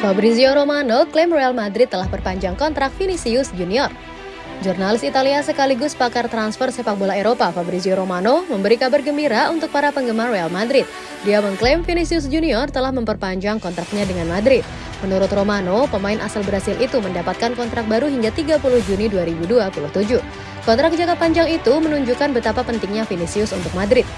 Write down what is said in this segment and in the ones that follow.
Fabrizio Romano klaim Real Madrid telah perpanjang kontrak Vinicius Junior. Jurnalis Italia sekaligus pakar transfer sepak bola Eropa Fabrizio Romano memberi kabar gembira untuk para penggemar Real Madrid. Dia mengklaim Vinicius Junior telah memperpanjang kontraknya dengan Madrid. Menurut Romano, pemain asal Brasil itu mendapatkan kontrak baru hingga 30 Juni 2027. Kontrak jangka panjang itu menunjukkan betapa pentingnya Vinicius untuk Madrid.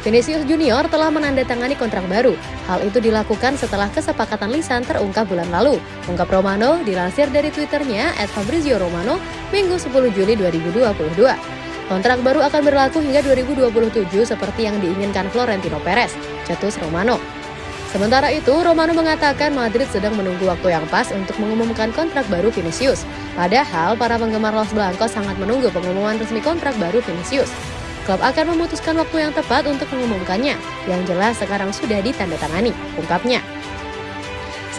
Vinicius Junior telah menandatangani kontrak baru. Hal itu dilakukan setelah kesepakatan lisan terungkap bulan lalu. Ungkap Romano dilansir dari Twitternya at Fabrizio Romano Minggu 10 Juli 2022. Kontrak baru akan berlaku hingga 2027 seperti yang diinginkan Florentino Perez, cetus Romano. Sementara itu, Romano mengatakan Madrid sedang menunggu waktu yang pas untuk mengumumkan kontrak baru Vinicius. Padahal, para penggemar Los Blancos sangat menunggu pengumuman resmi kontrak baru Vinicius. Klub akan memutuskan waktu yang tepat untuk mengumumkannya, yang jelas sekarang sudah ditandatangani, ungkapnya.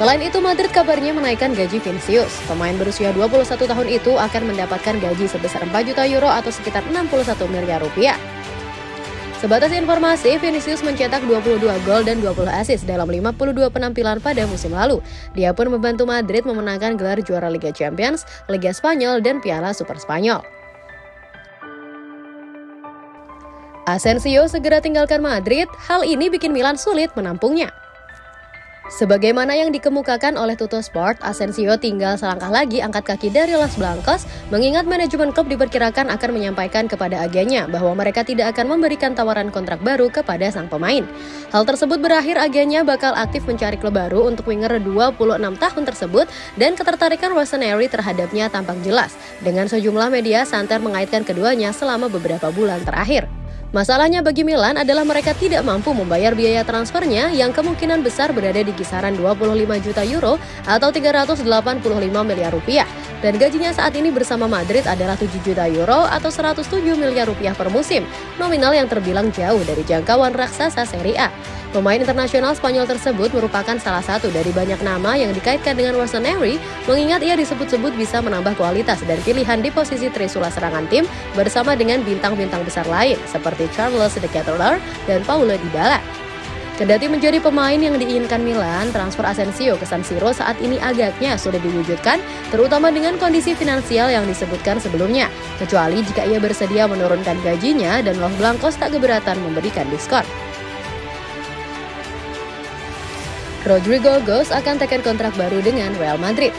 Selain itu, Madrid kabarnya menaikkan gaji Vinicius. Pemain berusia 21 tahun itu akan mendapatkan gaji sebesar 4 juta euro atau sekitar 61 miliar rupiah. Sebatas informasi, Vinicius mencetak 22 gol dan 20 assist dalam 52 penampilan pada musim lalu. Dia pun membantu Madrid memenangkan gelar juara Liga Champions, Liga Spanyol, dan Piala Super Spanyol. Asensio segera tinggalkan Madrid, hal ini bikin Milan sulit menampungnya. Sebagaimana yang dikemukakan oleh Tuto Sport, Asensio tinggal selangkah lagi angkat kaki dari Los Blancos, mengingat manajemen klub diperkirakan akan menyampaikan kepada agennya bahwa mereka tidak akan memberikan tawaran kontrak baru kepada sang pemain. Hal tersebut berakhir agennya bakal aktif mencari klub baru untuk winger 26 tahun tersebut dan ketertarikan Rossoneri terhadapnya tampak jelas. Dengan sejumlah media, Santer mengaitkan keduanya selama beberapa bulan terakhir. Masalahnya bagi Milan adalah mereka tidak mampu membayar biaya transfernya yang kemungkinan besar berada di kisaran 25 juta euro atau 385 miliar rupiah. Dan gajinya saat ini bersama Madrid adalah 7 juta euro atau 107 miliar rupiah per musim, nominal yang terbilang jauh dari jangkauan raksasa Serie A. Pemain internasional Spanyol tersebut merupakan salah satu dari banyak nama yang dikaitkan dengan Rossoneri, mengingat ia disebut-sebut bisa menambah kualitas dan pilihan di posisi trisula serangan tim bersama dengan bintang-bintang besar lain seperti Charles de Ketelaere dan Paulo Dybala. Kendati menjadi pemain yang diinginkan Milan, transfer Asensio ke San Siro saat ini agaknya sudah diwujudkan, terutama dengan kondisi finansial yang disebutkan sebelumnya, kecuali jika ia bersedia menurunkan gajinya dan Los Blancos tak keberatan memberikan diskon. Rodrigo Gos akan tekan kontrak baru dengan Real Madrid.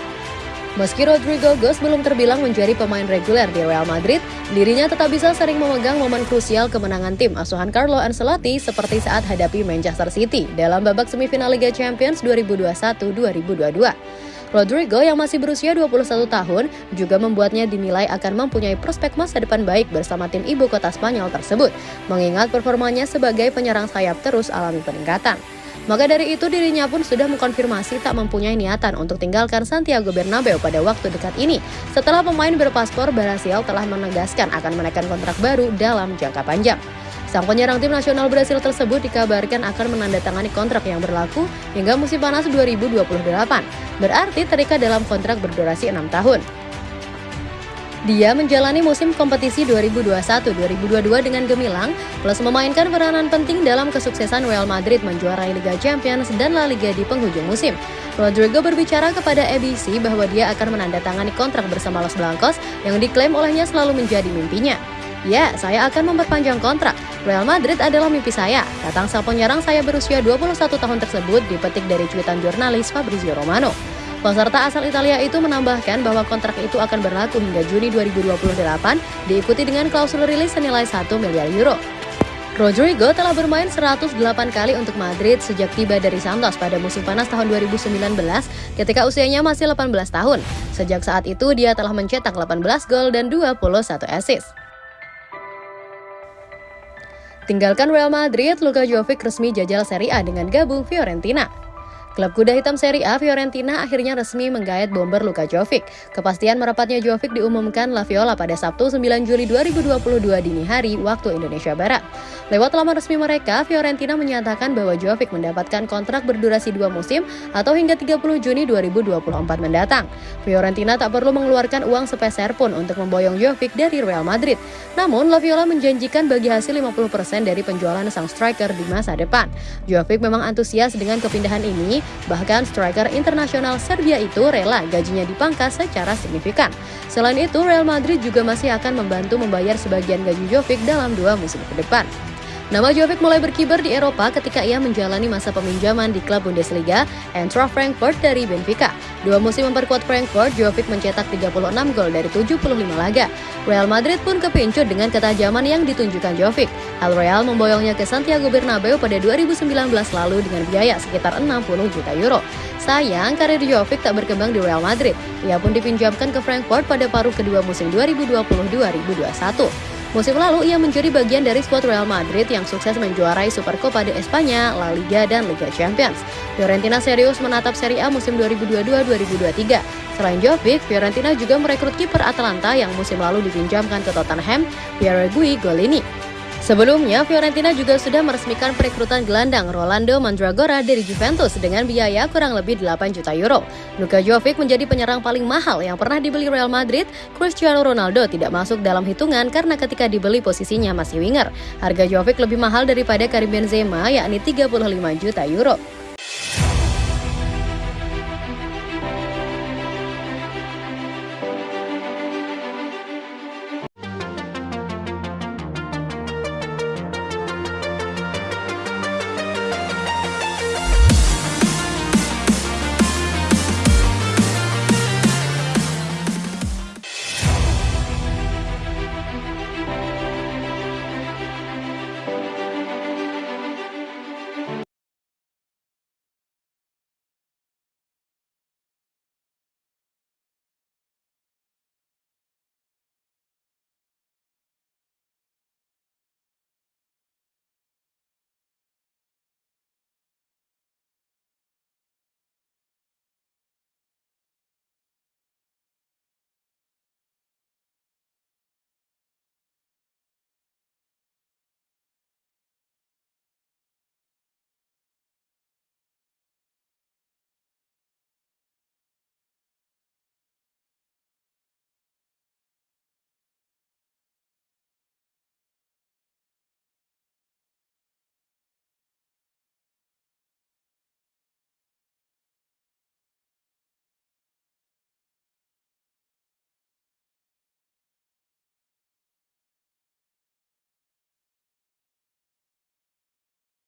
Meski Rodrigo Gos belum terbilang menjadi pemain reguler di Real Madrid, dirinya tetap bisa sering memegang momen krusial kemenangan tim asuhan Carlo Ancelotti seperti saat hadapi Manchester City dalam babak semifinal Liga Champions 2021-2022. Rodrigo yang masih berusia 21 tahun juga membuatnya dinilai akan mempunyai prospek masa depan baik bersama tim ibu kota Spanyol tersebut, mengingat performanya sebagai penyerang sayap terus alami peningkatan. Maka dari itu dirinya pun sudah mengkonfirmasi tak mempunyai niatan untuk tinggalkan Santiago Bernabeu pada waktu dekat ini setelah pemain berpaspor Brasil telah menegaskan akan menaikkan kontrak baru dalam jangka panjang. Sang penyerang tim nasional Brasil tersebut dikabarkan akan menandatangani kontrak yang berlaku hingga musim panas 2028. Berarti terikat dalam kontrak berdurasi 6 tahun. Dia menjalani musim kompetisi 2021-2022 dengan gemilang, plus memainkan peranan penting dalam kesuksesan Real Madrid menjuarai Liga Champions dan La Liga di penghujung musim. Rodrigo berbicara kepada ABC bahwa dia akan menandatangani kontrak bersama Los Blancos yang diklaim olehnya selalu menjadi mimpinya. Ya, saya akan memperpanjang kontrak. Real Madrid adalah mimpi saya. Datang sang penyerang saya berusia 21 tahun tersebut dipetik dari cuitan jurnalis Fabrizio Romano. Peserta asal Italia itu menambahkan bahwa kontrak itu akan berlaku hingga Juni 2028, diikuti dengan klausul rilis senilai 1 miliar euro. Rodrigo telah bermain 108 kali untuk Madrid sejak tiba dari Santos pada musim panas tahun 2019 ketika usianya masih 18 tahun. Sejak saat itu dia telah mencetak 18 gol dan 21 assist. Tinggalkan Real Madrid, Luka Jovic resmi jajal Serie A dengan gabung Fiorentina. Klub kuda hitam Serie A Fiorentina akhirnya resmi menggait bomber Luka Jovic. Kepastian merapatnya Jovic diumumkan La Viola pada Sabtu 9 Juli 2022 dini hari waktu Indonesia Barat. Lewat laman resmi mereka, Fiorentina menyatakan bahwa Jovic mendapatkan kontrak berdurasi dua musim atau hingga 30 Juni 2024 mendatang. Fiorentina tak perlu mengeluarkan uang sepeser pun untuk memboyong Jovic dari Real Madrid. Namun, La Viola menjanjikan bagi hasil 50% dari penjualan sang striker di masa depan. Jovic memang antusias dengan kepindahan ini bahkan striker internasional Serbia itu rela gajinya dipangkas secara signifikan. Selain itu, Real Madrid juga masih akan membantu membayar sebagian gaji Jovic dalam dua musim ke depan. Nama Jovic mulai berkibar di Eropa ketika ia menjalani masa peminjaman di klub Bundesliga Eintracht Frankfurt dari Benfica. Dua musim memperkuat Frankfurt, Jovic mencetak 36 gol dari 75 laga. Real Madrid pun kepincut dengan ketajaman yang ditunjukkan Jovic. Al Real memboyongnya ke Santiago Bernabeu pada 2019 lalu dengan biaya sekitar 60 juta euro. Sayang, karir Jovic tak berkembang di Real Madrid. Ia pun dipinjamkan ke Frankfurt pada paruh kedua musim 2020-2021. Musim lalu ia menjadi bagian dari skuad Real Madrid yang sukses menjuarai Supercopa de Espanya, La Liga, dan Liga Champions. Fiorentina serius menatap Serie A musim 2022-2023. Selain Jovic, Fiorentina juga merekrut kiper Atalanta yang musim lalu dipinjamkan ke Tottenham, Pierre Gui Golini. Sebelumnya, Fiorentina juga sudah meresmikan perekrutan gelandang Rolando Mandragora dari Juventus dengan biaya kurang lebih 8 juta euro. Luka Jovic menjadi penyerang paling mahal yang pernah dibeli Real Madrid. Cristiano Ronaldo tidak masuk dalam hitungan karena ketika dibeli posisinya masih winger. Harga Jovic lebih mahal daripada Karim Benzema yakni 35 juta euro.